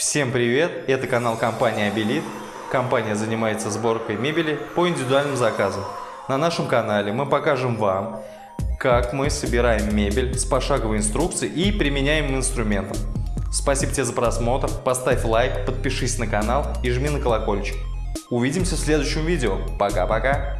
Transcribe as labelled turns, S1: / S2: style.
S1: Всем привет! Это канал компании Абилит. Компания занимается сборкой мебели по индивидуальным заказам. На нашем канале мы покажем вам, как мы собираем мебель с пошаговой инструкцией и применяемым инструментом. Спасибо тебе за просмотр, поставь лайк, подпишись на канал и жми на колокольчик. Увидимся в следующем видео. Пока-пока!